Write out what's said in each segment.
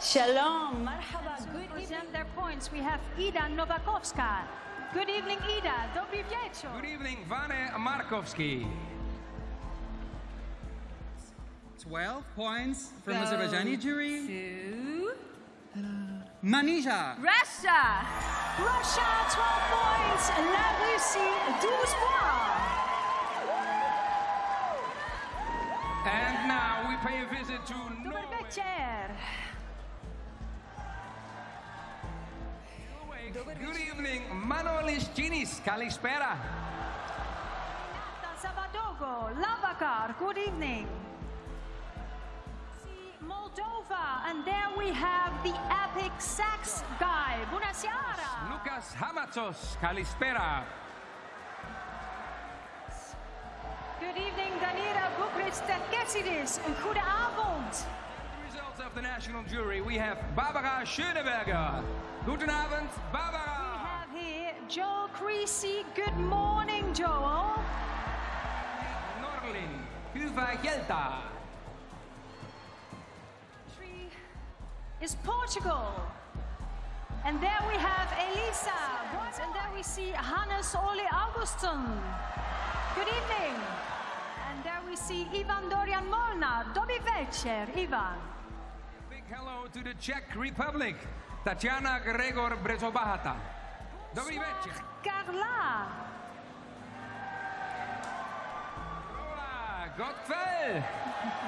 Shalom, marhaba, good present their points, we have Ida Nowakowska. Good evening, Ida. Dobry wieczór. Good evening, Vane Markovski. 12 points from Go Azerbaijani jury. To... Manisha. Russia. Russia, 12 points. La Russie, 12 points. Now we pay a visit to Dobry Norway. Good evening, Manolis Chinis. Kalispera. Zavadogo, Lavakar, good evening. See Moldova, and there we have the epic sax guy, Bunasiara. Loukas Hamatsos, Kalispera. Good evening, Danira Boukhriss Terkessidis. Goede avond. The results of the national jury. We have Barbara Schöneberger. Guten Abend, We Barbara. have here Joel Creasey. Good morning, Joel. Norlin. Uva Gelta. Is Portugal. And there we have Elisa. And there we see Hannes Ole Augustin. Good evening. And there we see Ivan Dorian Molnar. Dobry večer, Ivan. Big hello to the Czech Republic. Tatiana Gregor Brzobohatá. Dobrý večer. Carla. Hola, Gottfried.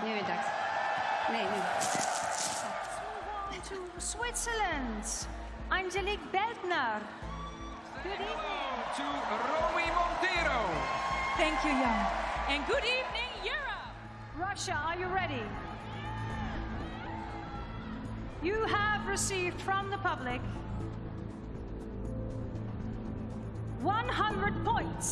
Nie wiem tak. Nie, nie. Let's move on to Switzerland. Angélique Beldner. Good evening. Hello to Romy Montero. Thank you, Jan. And good evening, Europe. Russia, are you ready? You have received from the public 100 points.